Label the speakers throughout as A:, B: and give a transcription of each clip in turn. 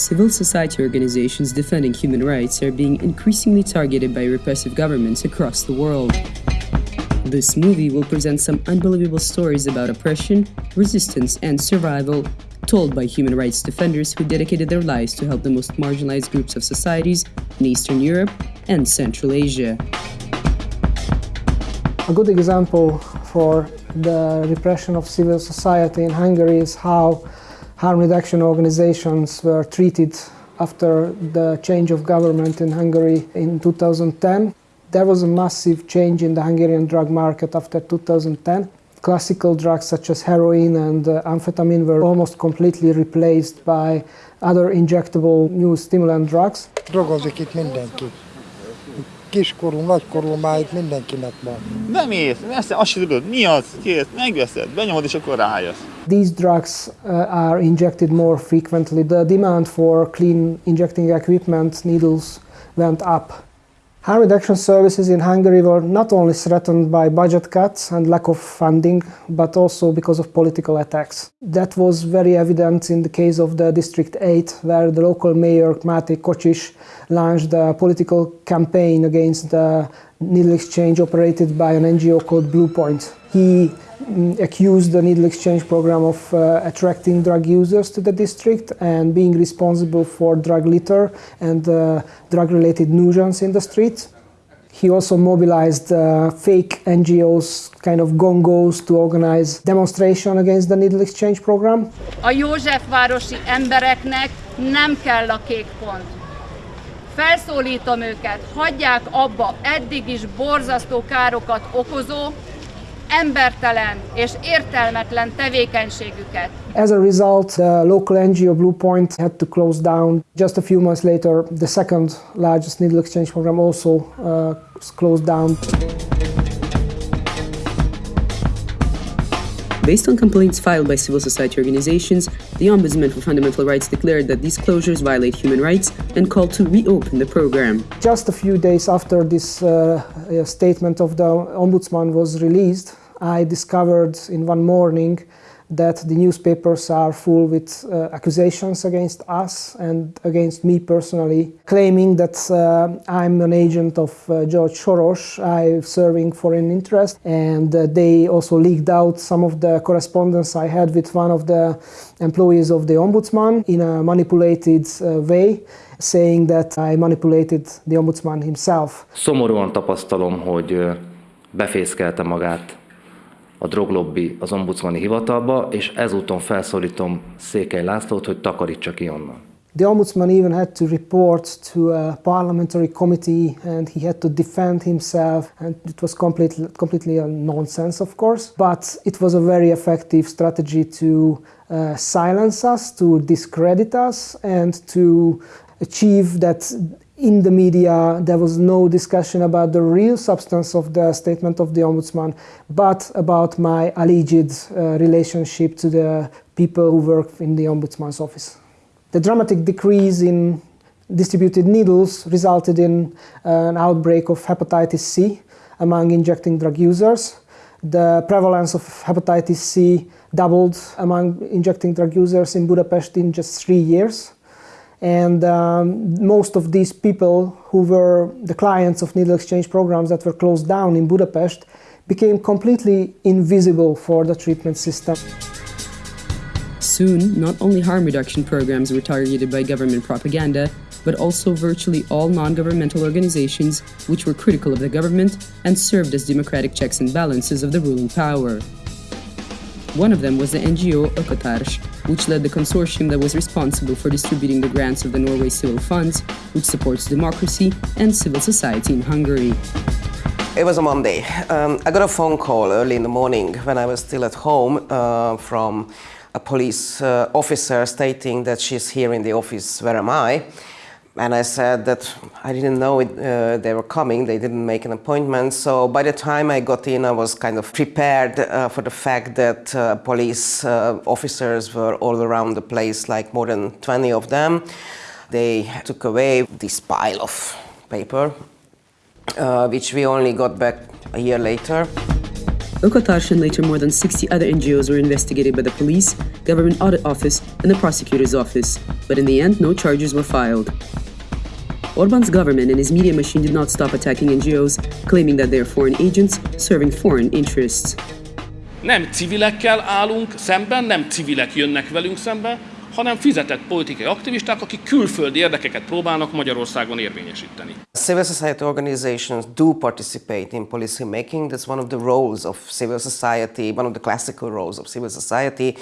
A: Civil society organizations defending human rights are being increasingly targeted by repressive governments across the world. This movie will present some unbelievable stories about oppression, resistance, and survival, told by human rights defenders who dedicated their lives to help the most marginalized groups of societies in Eastern Europe and Central Asia.
B: A good example for the repression of civil society in Hungary is how harm reduction organizations were treated after the change of government in Hungary in 2010. There was a massive change in the Hungarian drug market after 2010. Classical drugs such as heroin and uh, amphetamine were almost completely replaced by other injectable new stimulant drugs.
C: Drogozik itt mindenki. Kiskorú, nagykorú, már itt mindenkinek van.
D: Bemész, veszed, azt sem tudod, mi az, kész, megveszed, benyomod és akkor rájössz.
B: These drugs uh, are injected more frequently. The demand for clean injecting equipment, needles, went up. Harm reduction services in Hungary were not only threatened by budget cuts and lack of funding, but also because of political attacks. That was very evident in the case of the District 8, where the local mayor, Máté Kocsis, launched a political campaign against the needle exchange operated by an NGO called Bluepoint. He mm, accused the needle exchange program of uh, attracting drug users to the district and being responsible for drug litter and uh, drug-related nuisance in the street. He also mobilized uh, fake NGOs, kind of gongos, to organize demonstration against the needle exchange program.
E: A Józsefvárosi embereknek nem kell a kék pont. Felszólítom őket, hagyják abba eddig is borzasztó károkat okozó, embertelen és értelmetlen tevékenységüket.
B: As a result, the local NGO Bluepoint had to close down. Just a few months later, the second largest needle exchange program also uh, closed down.
A: Based on complaints filed by civil society organizations, the Ombudsman for Fundamental Rights declared that these closures violate human rights and called to reopen the program.
B: Just a few days after this uh, uh, statement of the Ombudsman was released, I discovered in one morning that the newspapers are full with uh, accusations against us and against me personally, claiming that uh, I'm an agent of uh, George Soros, I'm serving foreign interest, and uh, they also leaked out some of the correspondence I had with one of the employees of the Ombudsman in a manipulated uh, way, saying that I manipulated the Ombudsman himself.
F: Szomorúan tapasztalom, hogy ö, befészkelte magát a droglobbi az ombudsmani hivatalba, és ezúton felszólítom Székely Lászlót, hogy takarítsa ki onnan.
B: The ombudsman even had to report to a parliamentary committee and he had to defend himself and it was completely, completely a nonsense of course but it was a very effective strategy to uh, silence us, to discredit us and to achieve that in the media there was no discussion about the real substance of the statement of the ombudsman but about my alleged uh, relationship to the people who work in the ombudsman's office. The dramatic decrease in distributed needles resulted in an outbreak of hepatitis C among injecting drug users. The prevalence of hepatitis C doubled among injecting drug users in Budapest in just three years. And um, most of these people who were the clients of needle exchange programs that were closed down in Budapest became completely invisible for the treatment system.
A: Soon, not only harm reduction programs were targeted by government propaganda, but also virtually all non-governmental organizations which were critical of the government and served as democratic checks and balances of the ruling power. One of them was the NGO Ökotárs, which led the consortium that was responsible for distributing the grants of the Norway Civil Funds, which supports democracy and civil society in Hungary.
G: It was a Monday. Um, I got a phone call early in the morning when I was still at home uh, from a police uh, officer stating that she's here in the office, where am I? And I said that I didn't know it, uh, they were coming, they didn't make an appointment. So by the time I got in, I was kind of prepared uh, for the fact that uh, police uh, officers were all around the place, like more than 20 of them. They took away this pile of paper, uh, which we only got back a year later.
A: Ökotárs and later more than 60 other NGOs were investigated by the police, government audit office, and the prosecutor's office, but in the end, no charges were filed. Orban's government and his media machine did not stop attacking NGOs, claiming that they are foreign agents serving foreign interests.
H: Nem civilekkel állunk szemben, nem civilek jönnek velünk szembe, hanem fizetett politikai aktivisták, akik külföldi érdekeket próbálnak Magyarországon érvényesíteni.
G: Civil society organizations do participate in policy making. That's one of the roles of civil society, one of the classical roles of civil society,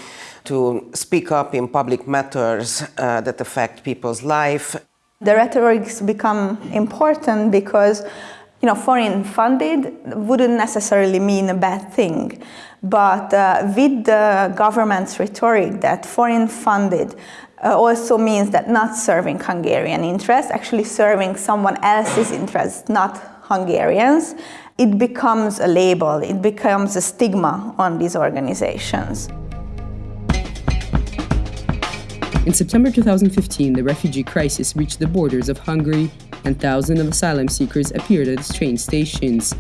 G: to speak up in public matters uh, that affect people's life.
I: The rhetorics become important because you know, foreign funded wouldn't necessarily mean a bad thing. But uh, with the government's rhetoric that foreign funded uh, also means that not serving Hungarian interests, actually serving someone else's interests, not Hungarians, it becomes a label, it becomes a stigma on these organizations.
A: In September 2015, the refugee crisis reached the borders of Hungary, and thousands of asylum seekers appeared at its train stations.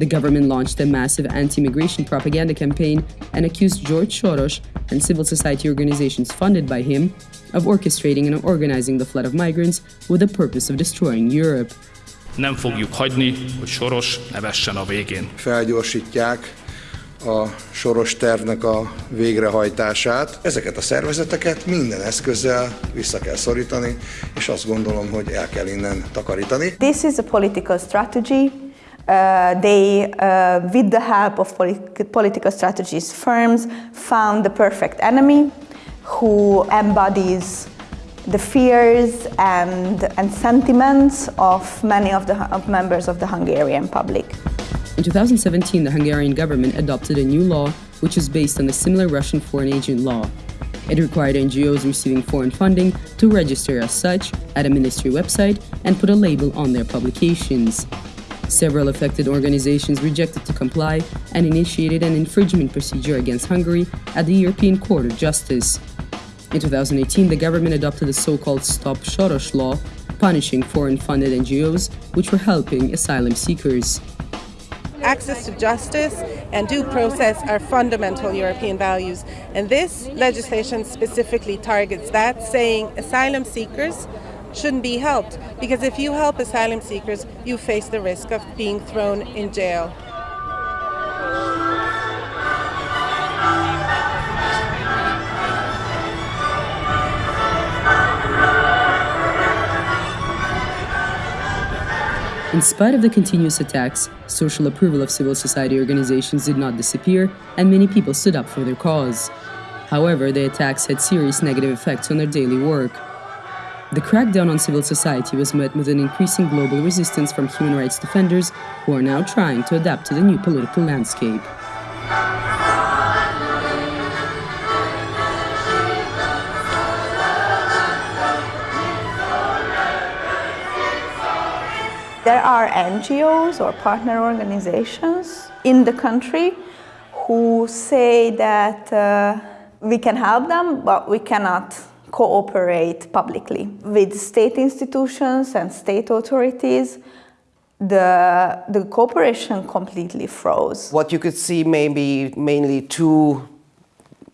A: The government launched a massive anti migration propaganda campaign and accused George Soros and civil society organizations funded by him of orchestrating and organizing the flood of migrants with the purpose of destroying Europe.
H: Nem fogjuk hagyni, hogy Soros ne vessen a végén.
J: Felgyorsítják a Soros tervnek a végrehajtását. Ezeket a szervezeteket minden eszközzel vissza kell szorítani, és azt gondolom, hogy el kell innen takarítani.
I: This is a political strategy Uh, they, uh, with the help of polit political strategies firms, found the perfect enemy who embodies the fears and, and sentiments of many of the of members of the Hungarian public.
A: In 2017, the Hungarian government adopted a new law which is based on the similar Russian foreign agent law. It required NGOs receiving foreign funding to register as such at a ministry website and put a label on their publications. Several affected organizations rejected to comply and initiated an infringement procedure against Hungary at the European Court of Justice. In 2018, the government adopted the so called Stop Soros law, punishing foreign funded NGOs which were helping asylum seekers.
K: Access to justice and due process are fundamental European values, and this legislation specifically targets that, saying asylum seekers shouldn't be helped because if you help asylum seekers, you face the risk of being thrown in jail.
A: In spite of the continuous attacks, social approval of civil society organizations did not disappear, and many people stood up for their cause. However, the attacks had serious negative effects on their daily work. The crackdown on civil society was met with an increasing global resistance from human rights defenders who are now trying to adapt to the new political landscape.
I: There are NGOs or partner organizations in the country who say that uh, we can help them, but we cannot cooperate publicly with state institutions and state authorities the, the cooperation completely froze.
G: What you could see maybe mainly two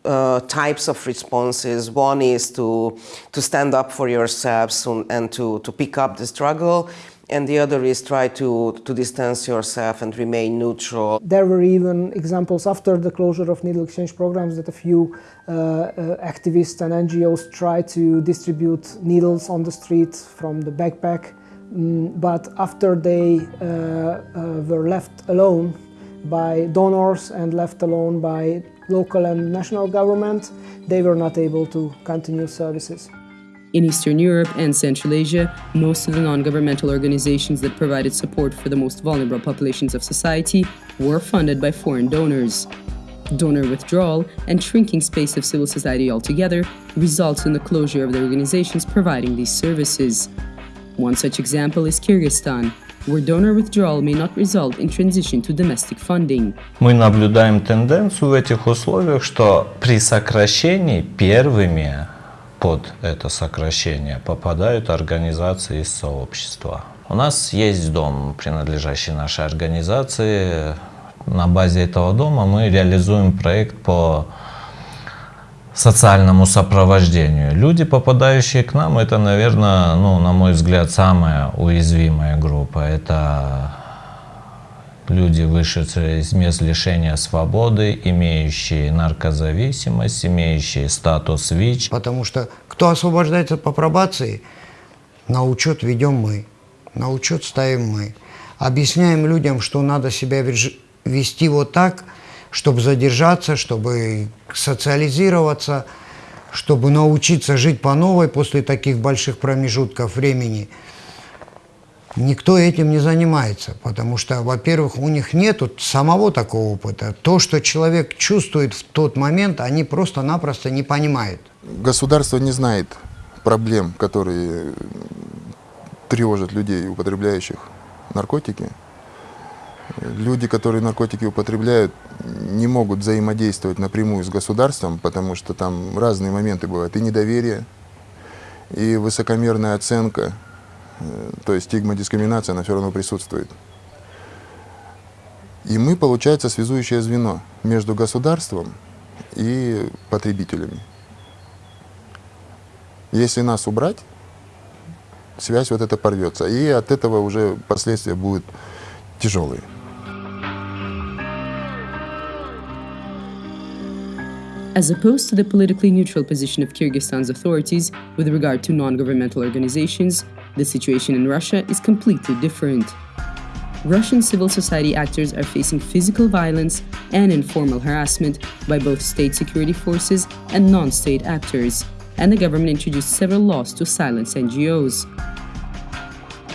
G: uh, types of responses. One is to, to stand up for yourselves and to, to pick up the struggle and the other is try to, to distance yourself and remain neutral.
B: There were even examples after the closure of needle exchange programs that a few uh, uh, activists and NGOs tried to distribute needles on the street from the backpack, mm, but after they uh, uh, were left alone by donors and left alone by local and national government, they were not able to continue services.
A: In Eastern Europe and Central Asia, most of the non governmental organizations that provided support for the most vulnerable populations of society were funded by foreign donors. Donor withdrawal and shrinking space of civil society altogether results in the closure of the organizations providing these services. One such example is Kyrgyzstan, where donor withdrawal may not result in transition to domestic funding.
L: Мы наблюдаем тенденцию в этих условиях, что при сокращении первыми под это сокращение попадают организации из сообщества. У нас есть дом, принадлежащий нашей организации. На базе этого дома мы реализуем проект по социальному сопровождению. Люди, попадающие к нам, это, наверное, ну, на мой взгляд, самая уязвимая группа. Это люди, вышедшие из мест лишения свободы, имеющие наркозависимость, имеющие статус ВИЧ.
M: Потому что кто освобождается по пробации, на учет ведем мы, на учет ставим мы. Объясняем людям, что надо себя вести вот так, чтобы задержаться, чтобы социализироваться, чтобы научиться жить по новой после таких больших промежутков времени. Никто этим не занимается, потому что, во-первых, у них нет самого такого опыта. То, что человек чувствует в тот момент, они просто-напросто не понимают.
N: Государство не знает проблем, которые тревожат людей, употребляющих наркотики. Люди, которые наркотики употребляют, не могут взаимодействовать напрямую с государством, потому что там разные моменты бывают. И недоверие, и высокомерная оценка, то есть стигма, дискриминация, она все равно присутствует. И мы, получается, связующее звено между государством и потребителями. Если нас убрать, связь вот эта порвется. И от этого уже последствия будут тяжелые.
A: As opposed to the politically neutral position of Kyrgyzstan's authorities with regard to non governmental organizations, the situation in Russia is completely different. Russian civil society actors are facing physical violence and informal harassment by both state security forces and non state actors, and the government introduced several laws to silence NGOs.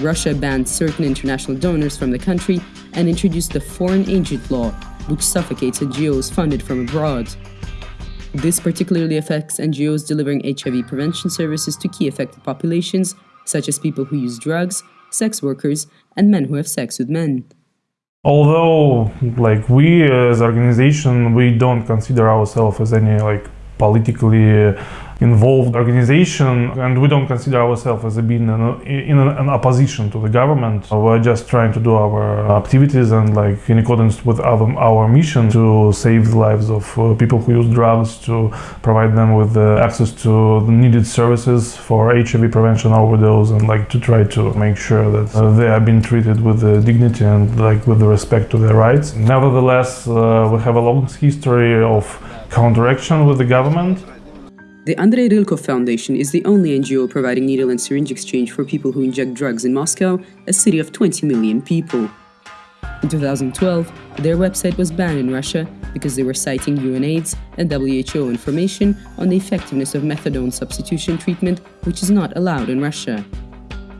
A: Russia banned certain international donors from the country and introduced the Foreign Agent Law, which suffocates NGOs funded from abroad. This particularly affects NGOs delivering HIV prevention services to key affected populations, such as people who use drugs, sex workers, and men who have sex with men.
O: Although, like we as organization, we don't consider ourselves as any like politically involved organization and we don't consider ourselves as being in, in an opposition to the government. We're just trying to do our activities and like in accordance with our, our mission to save the lives of uh, people who use drugs to provide them with uh, access to the needed services for hiv prevention overdose and like to try to make sure that uh, they are being treated with the dignity and like with respect to their rights. Nevertheless uh, we have a long history of counteraction with the government
A: the Andrei Rylkov Foundation is the only NGO providing needle and syringe exchange for people who inject drugs in Moscow, a city of 20 million people. In 2012, their website was banned in Russia because they were citing UNAIDS and WHO information on the effectiveness of methadone substitution treatment, which is not allowed in Russia.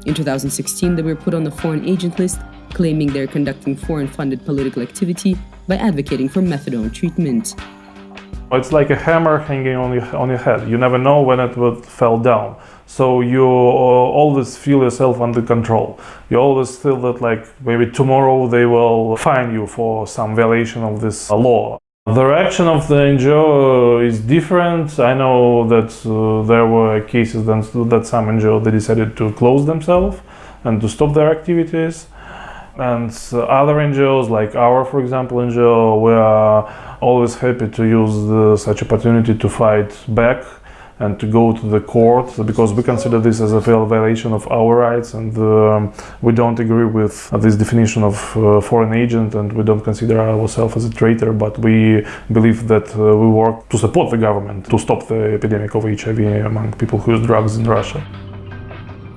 A: In 2016, they were put on the foreign agent list, claiming they're conducting foreign funded political activity by advocating for methadone treatment.
O: It's like a hammer hanging on your, on your head. You never know when it will fall down. So you uh, always feel yourself under control. You always feel that like maybe tomorrow they will fine you for some violation of this law. The reaction of the NGO is different. I know that uh, there were cases that, that some NGO they decided to close themselves and to stop their activities. And other NGOs like our, for example, NGO, we are always happy to use the, such opportunity to fight back and to go to the court because we consider this as a violation of our rights and um, we don't agree with this definition of uh, foreign agent and we don't consider ourselves as a traitor but we believe that uh, we work to support the government to stop the epidemic of HIV among people who use drugs in Russia.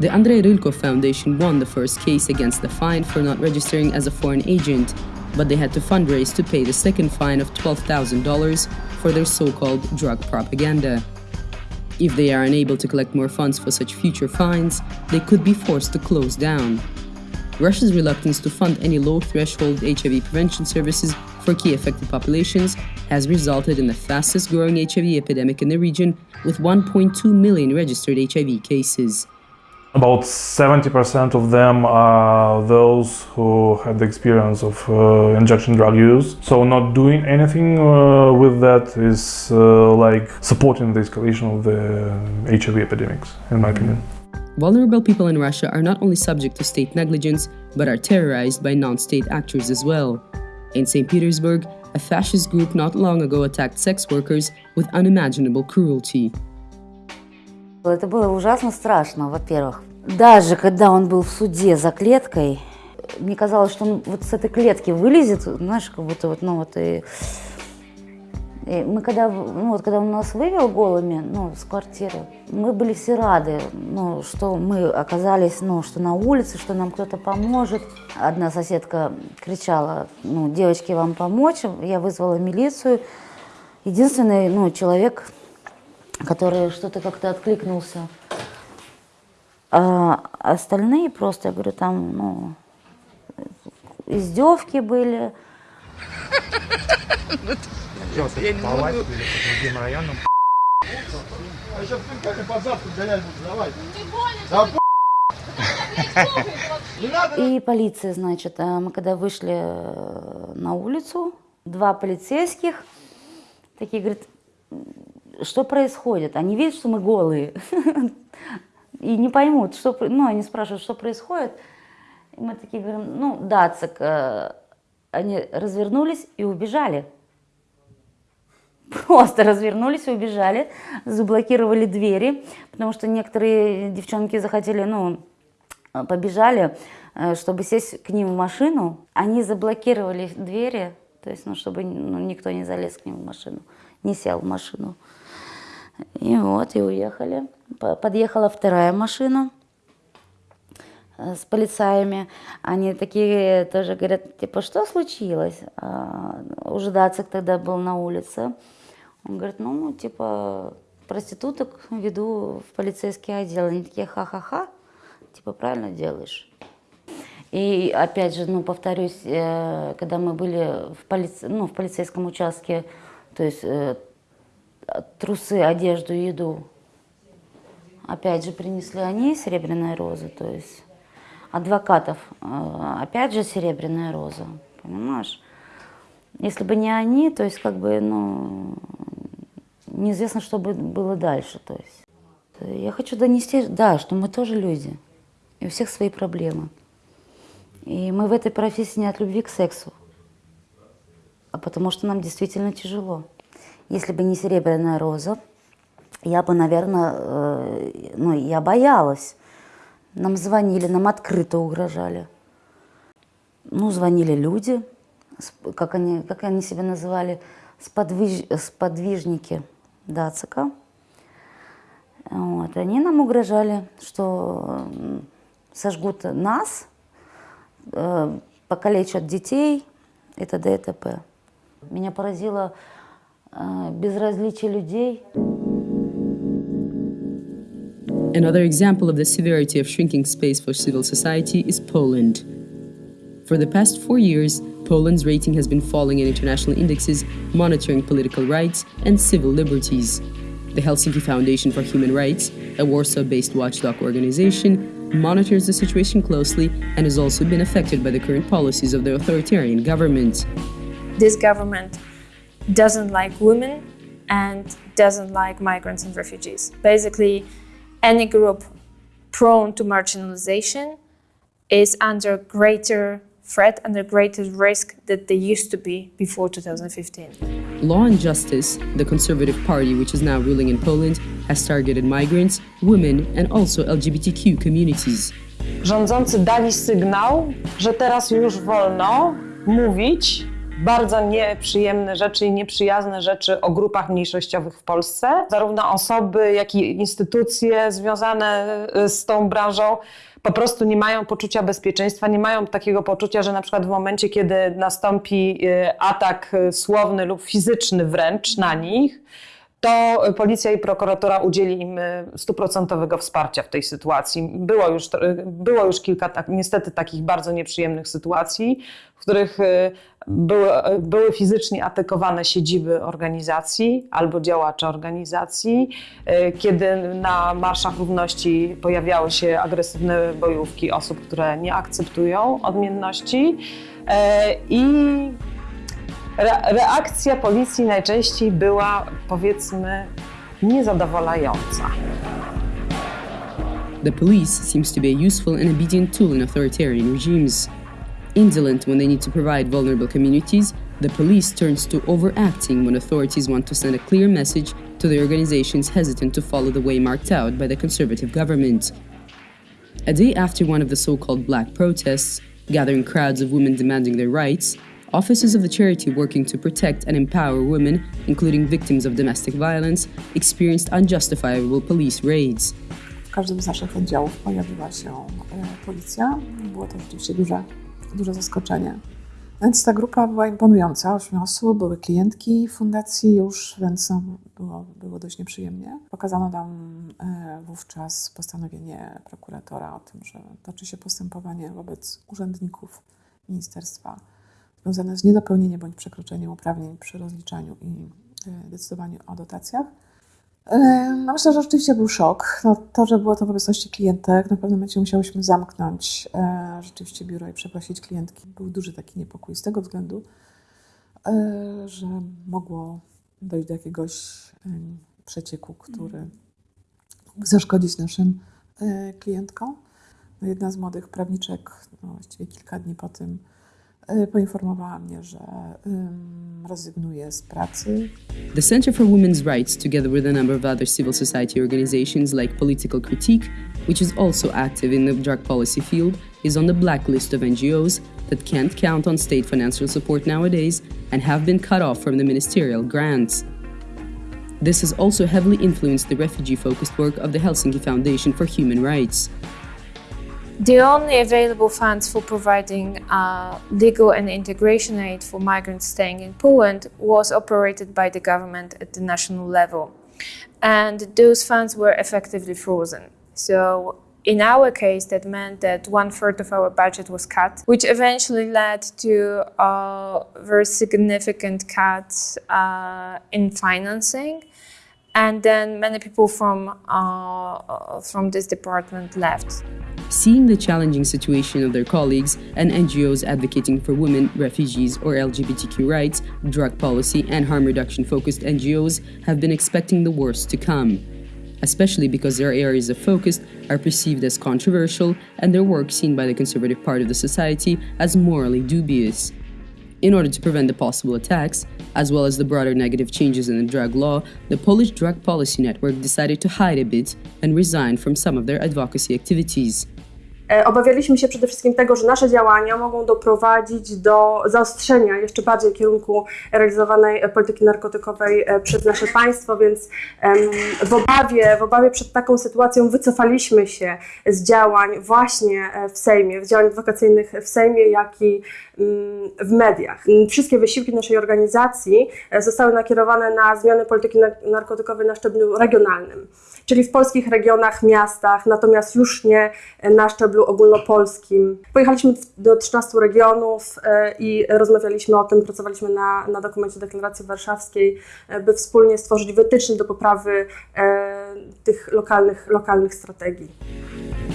A: The Andrei Rylkov Foundation won the first case against the fine for not registering as a foreign agent but they had to fundraise to pay the second fine of $12,000 for their so-called drug propaganda. If they are unable to collect more funds for such future fines, they could be forced to close down. Russia's reluctance to fund any low-threshold HIV prevention services for key affected populations has resulted in the fastest growing HIV epidemic in the region with 1.2 million registered HIV cases.
O: About 70% of them are those who had the experience of uh, injection drug use. So not doing anything uh, with that is uh, like supporting the escalation of the HIV epidemics, in my opinion.
A: Vulnerable people in Russia are not only subject to state negligence, but are terrorized by non-state actors as well. In St. Petersburg, a fascist group not long ago attacked sex workers with unimaginable cruelty.
P: Это было ужасно страшно, во-первых. Даже когда он был в суде за клеткой, мне казалось, что он вот с этой клетки вылезет, знаешь, как будто вот, ну вот и... и мы когда, ну вот когда он нас вывел голыми, ну, с квартиры, мы были все рады, ну, что мы оказались, ну, что на улице, что нам кто-то поможет. Одна соседка кричала, ну, девочки, вам помочь? Я вызвала милицию. Единственный, ну, человек, который что-то как-то откликнулся. А остальные просто, я говорю, там, ну, издевки были.
Q: Я не могу. другим районам.
P: И полиция, значит, а мы когда вышли э, на улицу, два полицейских такие говорят, что происходит? Они видят, что мы голые. И не поймут, что... Ну, они спрашивают, что происходит. И мы такие говорим, ну, Дацик. Э, они развернулись и убежали. Просто развернулись и убежали, заблокировали двери, потому что некоторые девчонки захотели, ну, побежали, э, чтобы сесть к ним в машину. Они заблокировали двери, то есть, ну, чтобы ну, никто не залез к ним в машину, не сел в машину. И вот, и уехали. Подъехала вторая машина э, с полицаями. Они такие тоже говорят, типа, что случилось? А, уже Дацик тогда был на улице. Он говорит, ну, типа, проституток веду в полицейский отдел. Они такие, ха-ха-ха, типа, правильно делаешь. И опять же, ну, повторюсь, э, когда мы были в, полице... ну, в полицейском участке, то есть э, трусы, одежду, еду, опять же, принесли они серебряная роза, то есть адвокатов, э, опять же, серебряная роза, понимаешь? Если бы не они, то есть как бы, ну, неизвестно, что бы было дальше, то есть. Я хочу донести, да, что мы тоже люди, и у всех свои проблемы. И мы в этой профессии не от любви к сексу, а потому что нам действительно тяжело. Если бы не серебряная роза, я бы, наверное, э, ну, я боялась. Нам звонили, нам открыто угрожали. Ну, звонили люди, как они, как они себя называли, сподвиж, сподвижники Дацика. Вот. Они нам угрожали, что сожгут нас, э, покалечат детей и т.д. и т.п. Меня поразило э, безразличие людей.
A: Another example of the severity of shrinking space for civil society is Poland. For the past four years, Poland's rating has been falling in international indexes monitoring political rights and civil liberties. The Helsinki Foundation for Human Rights, a Warsaw based watchdog organization, monitors the situation closely and has also been affected by the current policies of the authoritarian government.
R: This government doesn't like women and doesn't like migrants and refugees. Basically, any group prone to marginalization is under greater threat and the greater risk that they used to be before 2015.
A: Law and Justice, the conservative party which is now ruling in Poland, has targeted migrants, women and also LGBTQ communities.
S: Rządzący dali sygnał, że teraz już wolno mówić bardzo nieprzyjemne rzeczy i nieprzyjazne rzeczy o grupach mniejszościowych w Polsce. Zarówno osoby, jak i instytucje związane y, z tą branżą po prostu nie mają poczucia bezpieczeństwa, nie mają takiego poczucia, że na przykład w momencie, kiedy nastąpi y, atak y, słowny lub fizyczny wręcz na nich, to policja i prokuratura udzieli im stuprocentowego wsparcia w tej sytuacji. Było już, było już kilka tak, niestety takich bardzo nieprzyjemnych sytuacji, w których były, były fizycznie atakowane siedziby organizacji albo działacze organizacji, e, kiedy na Marszach Równości pojawiały się agresywne bojówki osób, które nie akceptują odmienności e, i reakcja policji najczęściej była, powiedzmy, niezadowalająca.
A: The police seems to be a useful and obedient tool in authoritarian regimes. Indolent when they need to provide vulnerable communities, the police turns to overacting when authorities want to send a clear message to the organizations hesitant to follow the way marked out by the conservative government. A day after one of the so called black protests, gathering crowds of women demanding their rights, officers of the charity working to protect and empower women, including victims of domestic violence, experienced unjustifiable police raids.
T: W każdym z naszych oddziałów pojawiła się e, policja. Było to rzeczywiście duże, duże zaskoczenie. Więc ta grupa była imponująca, ośmiu osób, były klientki fundacji już, więc no, było, było dość nieprzyjemnie. Pokazano nam e, wówczas postanowienie prokuratora o tym, że toczy się postępowanie wobec urzędników ministerstwa związane z niedopełnieniem bądź przekroczeniem uprawnień przy rozliczaniu i e, decydowaniu o dotacjach. E, No myślę, że rzeczywiście był szok. No, to, że było to w obecności klientek, na pewnym momencie musiałyśmy zamknąć e, rzeczywiście biuro i przeprosić klientki. Był duży taki niepokój z tego względu, że mogło dojść do jakiegoś przecieku, który mógł zaszkodzić naszym klientkom. No, jedna z młodych prawniczek, no, właściwie kilka dni po tym, poinformowała mnie, że rezygnuje z pracy,
A: The Center for Women's Rights, together with a number of other civil society organizations like Political Critique, which is also active in the drug policy field, is on the blacklist of NGOs that can't count on state financial support nowadays and have been cut off from the ministerial grants. This has also heavily influenced the refugee focused work of the Helsinki Foundation for Human Rights.
R: The only available funds for providing uh, legal and integration aid for migrants staying in Poland was operated by the government at the national level. And those funds were effectively frozen. So, in our case, that meant that one third of our budget was cut, which eventually led to a very significant cut uh, in financing. And then many people from, uh, from this department left.
A: Seeing the challenging situation of their colleagues and NGOs advocating for women, refugees, or LGBTQ rights, drug policy, and harm reduction focused NGOs have been expecting the worst to come, especially because their areas of focus are perceived as controversial and their work seen by the conservative part of the society as morally dubious. In order to prevent the possible attacks, as well as the broader negative changes in the drug law, the Polish Drug Policy Network decided to hide a bit and resign from some of their advocacy activities.
U: E, Obawialiśmy się przede wszystkim tego, że nasze działania mogą doprowadzić do zaostrzenia jeszcze bardziej kierunku realizowanej e, polityki narkotykowej e, przez nasze państwo, więc w obawie, w obawie przed taką sytuacją wycofaliśmy się z działań właśnie w Sejmie, z działań adwokacyjnych w Sejmie, jak i mm, w mediach. Wszystkie wysiłki naszej organizacji zostały nakierowane na zmiany polityki na- narkotykowej na szczeblu regionalnym, czyli w polskich regionach, miastach, natomiast już nie na szczeblu ogólnopolskim. Pojechaliśmy do 13 regionów e, i rozmawialiśmy o tym, pracowaliśmy na, na dokumencie deklaracji warszawskiej, e, by wspólnie stworzyć wytyczne do poprawy e, tych lokalnych, lokalnych strategii.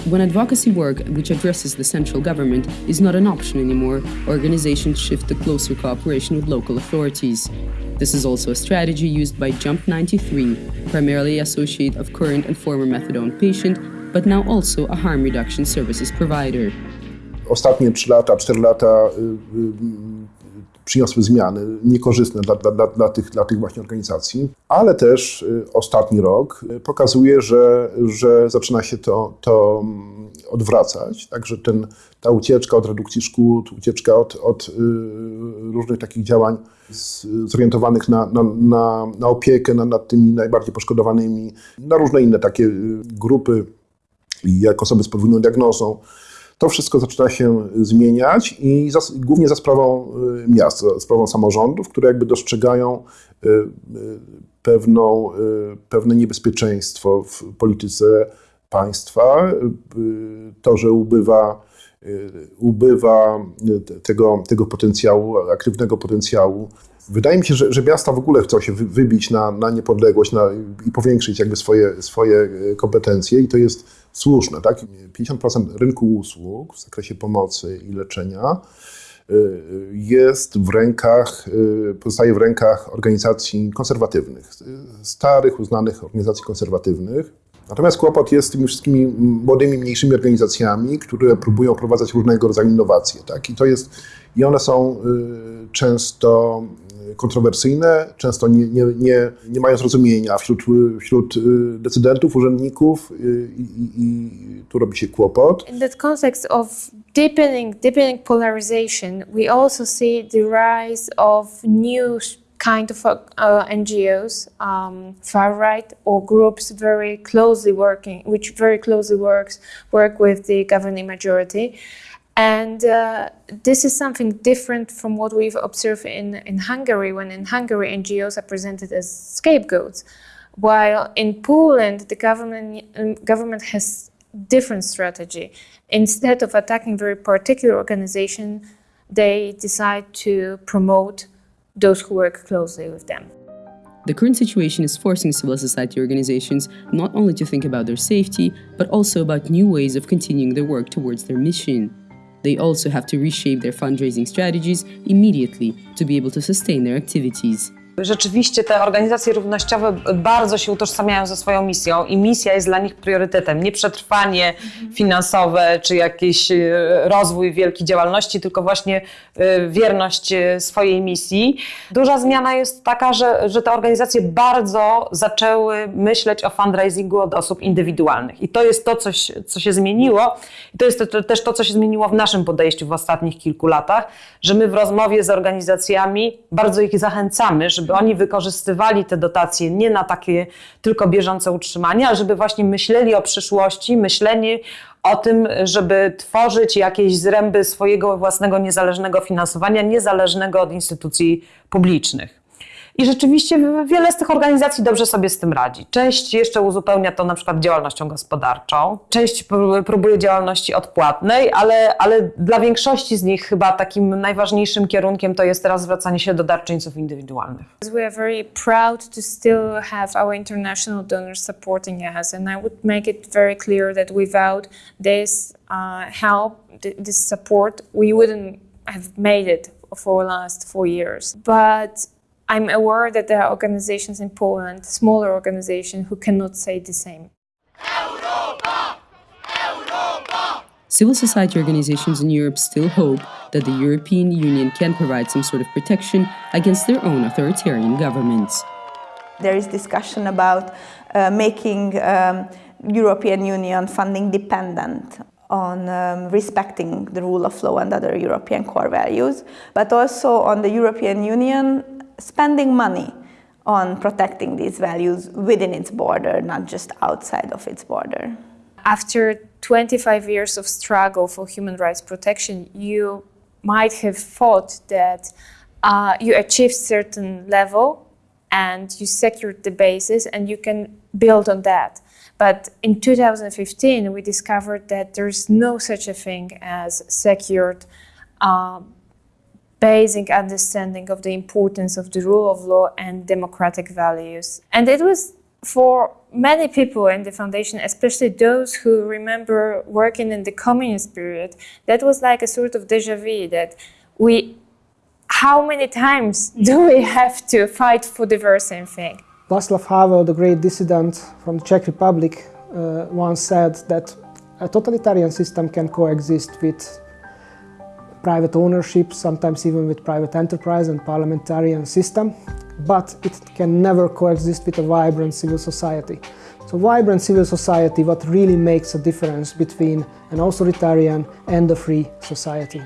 A: When advocacy work, which addresses the central government, is not an option anymore, organizations shift to closer cooperation with local authorities. This is also a strategy used by Jump 93, primarily associate of current and former methadone patient, but now also a harm reduction services provider.
V: Ostatnie 3 lata, 4 lata y, y, przyniosły zmiany niekorzystne dla, dla, dla, tych, dla tych właśnie organizacji, ale też y, ostatni rok y, pokazuje, że, że zaczyna się to, to mm, odwracać, także ten, ta ucieczka od redukcji szkód, ucieczka od, od y, różnych takich działań zorientowanych na, na, na, na opiekę nad, nad tymi najbardziej poszkodowanymi, na różne inne takie y, grupy, jak osoby z podwójną diagnozą. To wszystko zaczyna się zmieniać i za, głównie za sprawą y, miast, za sprawą samorządów, które jakby dostrzegają y, y, pewną, pewne niebezpieczeństwo w polityce państwa. To, że ubywa, ubywa te- tego, tego potencjału, aktywnego potencjału. Wydaje mi się, że, że miasta w ogóle chcą się wy- wybić na, na niepodległość na, i powiększyć jakby swoje, swoje y, kompetencje i to jest słuszne. Tak? 50% rynku usług w zakresie pomocy i leczenia y, jest w rękach, y, pozostaje w rękach organizacji konserwatywnych, starych, uznanych organizacji konserwatywnych. Natomiast kłopot jest z tymi wszystkimi młodymi, mniejszymi organizacjami, które próbują wprowadzać różnego rodzaju innowacje. Tak? I, to jest, I one są y, często kontrowersyjne, często nie, nie, nie, nie mają zrozumienia wśród, wśród decydentów, urzędników i, i, i tu robi się kłopot.
R: In that context of deepening, deepening polarization, we also see the rise of new kind of uh, NGOs, um, far right or groups very closely working, which very closely works work with the governing majority. And uh, this is something different from what we've observed in, in Hungary, when in Hungary NGOs are presented as scapegoats. While in Poland, the government, um, government has different strategy. Instead of attacking very particular organization, they decide to promote those who work closely with them.
A: The current situation is forcing civil society organizations not only to think about their safety, but also about new ways of continuing their work towards their mission. They also have to reshape their fundraising strategies immediately to be able to sustain their activities.
S: Rzeczywiście te organizacje równościowe bardzo się utożsamiają ze swoją misją i misja jest dla nich priorytetem. Nie przetrwanie finansowe czy jakiś e, rozwój wielkiej działalności, tylko właśnie e, wierność e, swojej misji. Duża zmiana jest taka, że, że te organizacje bardzo zaczęły myśleć o fundraisingu od osób indywidualnych. I to jest to, coś, co się zmieniło. I to jest to, też to, co się zmieniło w naszym podejściu w ostatnich kilku latach, że my w rozmowie z organizacjami bardzo ich zachęcamy, żeby oni wykorzystywali te dotacje nie na takie tylko bieżące utrzymanie, ale żeby właśnie myśleli o przyszłości, myśleli o tym, żeby tworzyć jakieś zręby swojego własnego niezależnego finansowania, niezależnego od instytucji publicznych. I rzeczywiście wiele z tych organizacji dobrze sobie z tym radzi. Część jeszcze uzupełnia to na przykład działalnością gospodarczą, część próbuje działalności odpłatnej, ale, ale dla większości z nich chyba takim najważniejszym kierunkiem to jest teraz zwracanie się do darczyńców indywidualnych.
R: We are very proud to still have our international donors supporting us and I would make it very clear that without this uh, help, this support, we wouldn't have made it for the last four years. But I'm aware that there are organizations in Poland, smaller organizations, who cannot say the same.
A: Civil society organizations in Europe still hope that the European Union can provide some sort of protection against their own authoritarian governments.
I: There is discussion about uh, making um, European Union funding dependent on um, respecting the rule of law and other European core values, but also on the European Union spending money on protecting these values within its border, not just outside of its border.
R: After 25 years of struggle for human rights protection, you might have thought that uh, you achieved certain level and you secured the basis and you can build on that. But in 2015, we discovered that there's no such a thing as secured um, basic understanding of the importance of the rule of law and democratic values. And it was for many people in the foundation, especially those who remember working in the communist period, that was like a sort of deja vu that we, how many times do we have to fight for the very same thing?
B: Václav Havel, the great dissident from the Czech Republic, uh, once said that a totalitarian system can coexist with private ownership, sometimes even with private enterprise and parliamentarian system, but it can never coexist with a vibrant civil society. So vibrant civil society, what really makes a difference between an authoritarian and a free society.